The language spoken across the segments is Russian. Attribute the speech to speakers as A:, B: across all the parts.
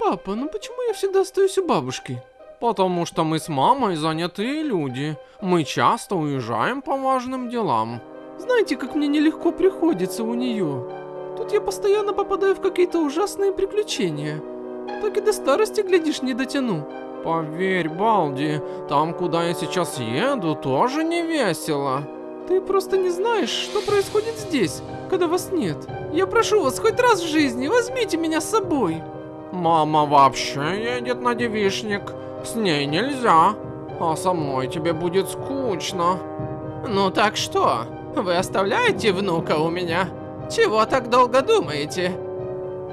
A: Папа, ну почему я всегда остаюсь у бабушки?
B: Потому что мы с мамой занятые люди. Мы часто уезжаем по важным делам.
A: Знаете, как мне нелегко приходится у нее. Тут я постоянно попадаю в какие-то ужасные приключения. Так и до старости, глядишь, не дотяну.
B: Поверь, Балди, там, куда я сейчас еду, тоже не весело.
A: Ты просто не знаешь, что происходит здесь, когда вас нет. Я прошу вас, хоть раз в жизни возьмите меня с собой.
B: Мама вообще едет на девишник. С ней нельзя. А со мной тебе будет скучно.
C: Ну так что? Вы оставляете внука у меня? Чего так долго думаете?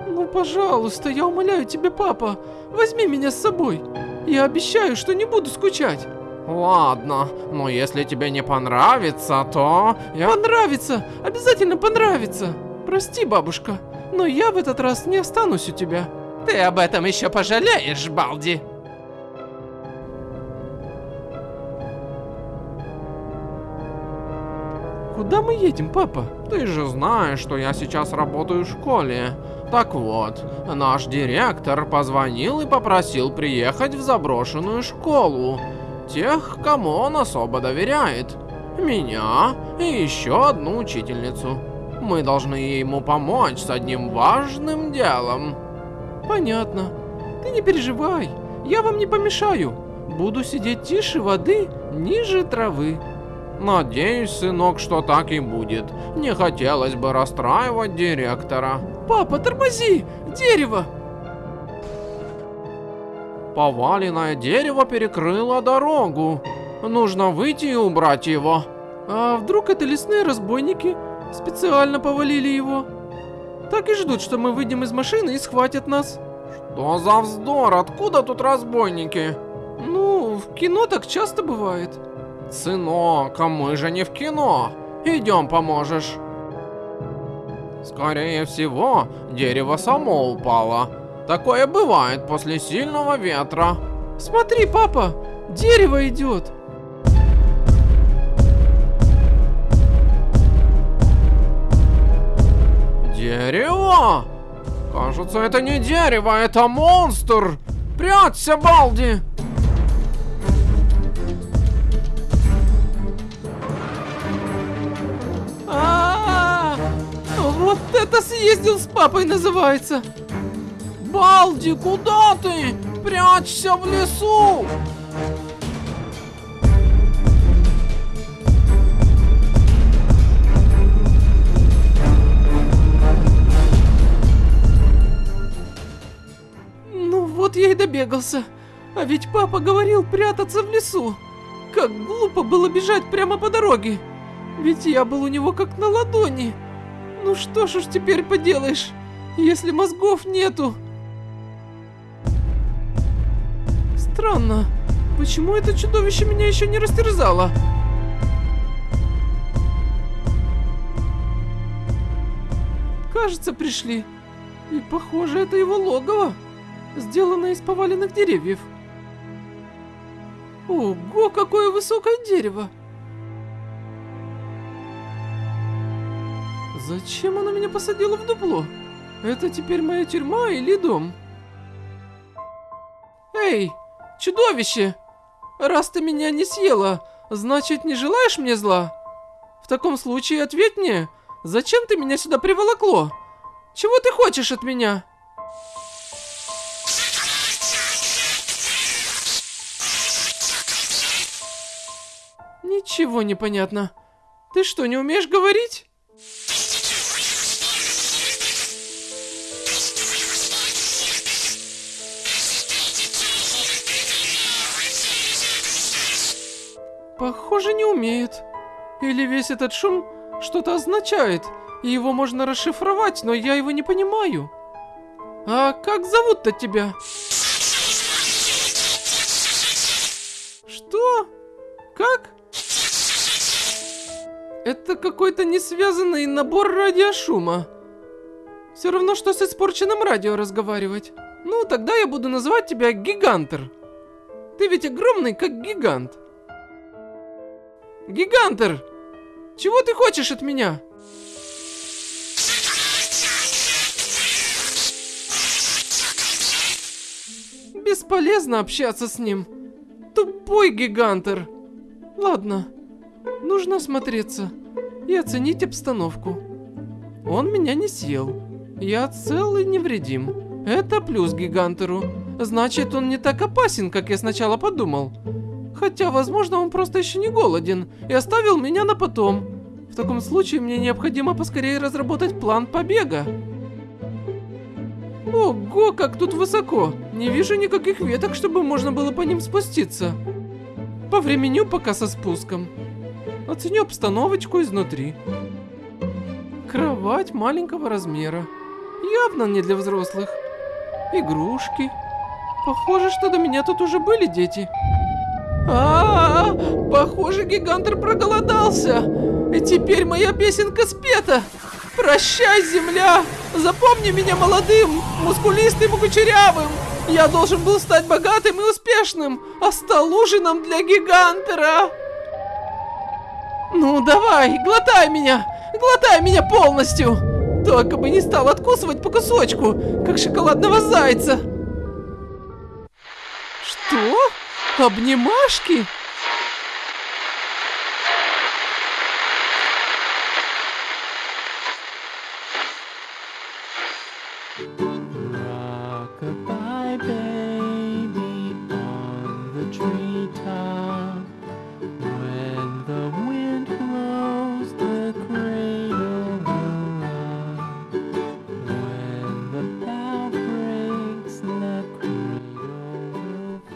A: Ну, пожалуйста, я умоляю тебя, папа, возьми меня с собой. Я обещаю, что не буду скучать.
B: Ладно, но если тебе не понравится, то...
A: Я... Понравится! Обязательно понравится! Прости, бабушка, но я в этот раз не останусь у тебя.
C: Ты об этом еще пожалеешь, Балди.
A: Куда мы едем, папа?
B: Ты же знаешь, что я сейчас работаю в школе. Так вот, наш директор позвонил и попросил приехать в заброшенную школу. Тех, кому он особо доверяет. Меня и еще одну учительницу. Мы должны ему помочь с одним важным делом.
A: Понятно. Ты не переживай, я вам не помешаю. Буду сидеть тише воды, ниже травы.
B: Надеюсь, сынок, что так и будет. Не хотелось бы расстраивать директора.
A: Папа, тормози! Дерево!
B: Поваленное дерево перекрыло дорогу. Нужно выйти и убрать его.
A: А вдруг это лесные разбойники? Специально повалили его. Так и ждут, что мы выйдем из машины и схватят нас.
B: Что за вздор? Откуда тут разбойники?
A: Ну, в кино так часто бывает.
B: Сынок, а мы же не в кино. Идем поможешь. Скорее всего, дерево само упало. Такое бывает после сильного ветра.
A: Смотри, папа, дерево идет.
B: Дерево? Кажется, это не дерево, это монстр. Прячься, Балди.
A: Вот это съездил с папой называется.
B: Балди, куда ты? Прячься в лесу.
A: Вот я и добегался. А ведь папа говорил прятаться в лесу. Как глупо было бежать прямо по дороге. Ведь я был у него как на ладони. Ну что ж уж теперь поделаешь, если мозгов нету? Странно, почему это чудовище меня еще не растерзало? Кажется, пришли. И похоже, это его логово, сделанное из поваленных деревьев. Ого, какое высокое дерево! Зачем она меня посадила в дупло? Это теперь моя тюрьма или дом? Эй, чудовище! Раз ты меня не съела, значит не желаешь мне зла? В таком случае ответь мне, зачем ты меня сюда приволокло? Чего ты хочешь от меня? Ничего не понятно. Ты что, не умеешь говорить? Похоже, не умеет. Или весь этот шум что-то означает, и его можно расшифровать, но я его не понимаю. А как зовут-то тебя? Что? Как? Это какой-то несвязанный набор радиошума. Все равно, что с испорченным радио разговаривать. Ну, тогда я буду называть тебя Гигантер. Ты ведь огромный, как гигант. Гигантер! Чего ты хочешь от меня? Бесполезно общаться с ним. Тупой гигантер. Ладно, нужно осмотреться и оценить обстановку. Он меня не съел. Я цел и невредим. Это плюс гигантеру. Значит, он не так опасен, как я сначала подумал. Хотя, возможно, он просто еще не голоден и оставил меня на потом. В таком случае мне необходимо поскорее разработать план побега. Ого, как тут высоко! Не вижу никаких веток, чтобы можно было по ним спуститься. Повременю пока со спуском. Оценю обстановочку изнутри. Кровать маленького размера. Явно не для взрослых. Игрушки. Похоже, что до меня тут уже были дети. А, -а, -а похоже, гигантер проголодался. И теперь моя песенка спета. Прощай, земля! Запомни меня молодым, мускулистым и кучерявым! Я должен был стать богатым и успешным, а стал ужином для гигантера! Ну, давай, глотай меня! Глотай меня полностью! Только бы не стал откусывать по кусочку, как шоколадного зайца! Что? Обнимашки?
D: Rockabye baby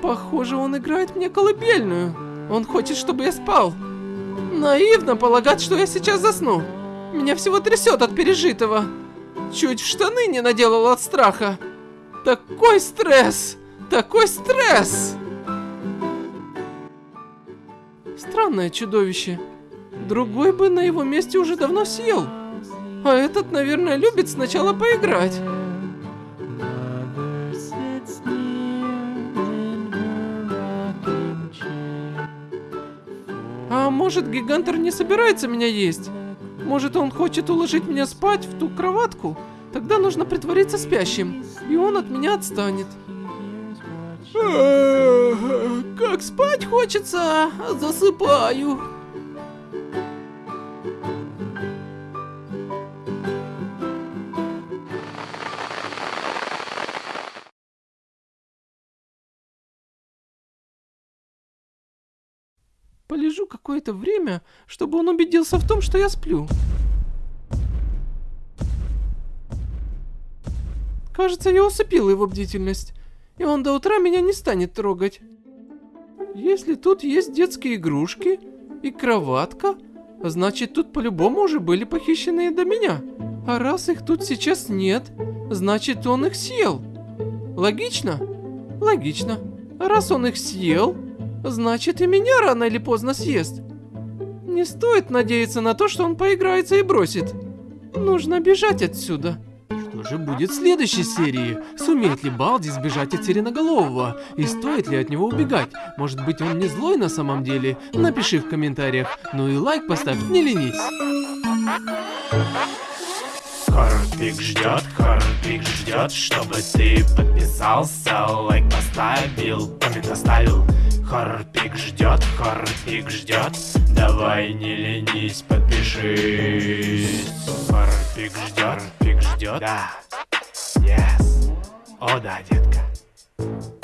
A: Похоже, он играет мне колыбельную. Он хочет, чтобы я спал. Наивно полагать, что я сейчас засну. Меня всего трясет от пережитого. Чуть в штаны не наделал от страха. Такой стресс! Такой стресс! Странное чудовище. Другой бы на его месте уже давно съел. А этот, наверное, любит сначала поиграть. А может, гигантер не собирается меня есть? Может, он хочет уложить меня спать в ту кроватку? Тогда нужно притвориться спящим, и он от меня отстанет. Как спать хочется, засыпаю. Полежу какое-то время, чтобы он убедился в том, что я сплю. Кажется, я усыпил его бдительность, и он до утра меня не станет трогать. Если тут есть детские игрушки и кроватка, значит тут по-любому уже были похищенные до меня. А раз их тут сейчас нет, значит он их съел. Логично? Логично. А раз он их съел, значит и меня рано или поздно съест. Не стоит надеяться на то, что он поиграется и бросит. Нужно бежать отсюда. Что же будет в следующей серии? Сумеет ли Балди сбежать от Сиреноголового? И стоит ли от него убегать? Может быть он не злой на самом деле? Напиши в комментариях. Ну и лайк поставь, не ленись.
E: Хорпик ждет, Хорпик ждет, чтобы ты подписался, лайк поставил, коммент оставил. Хорпик ждет, Хорпик ждет, давай не ленись, подпишись. Хорпик ждет, Хорпик ждет, да, yes, о да, детка.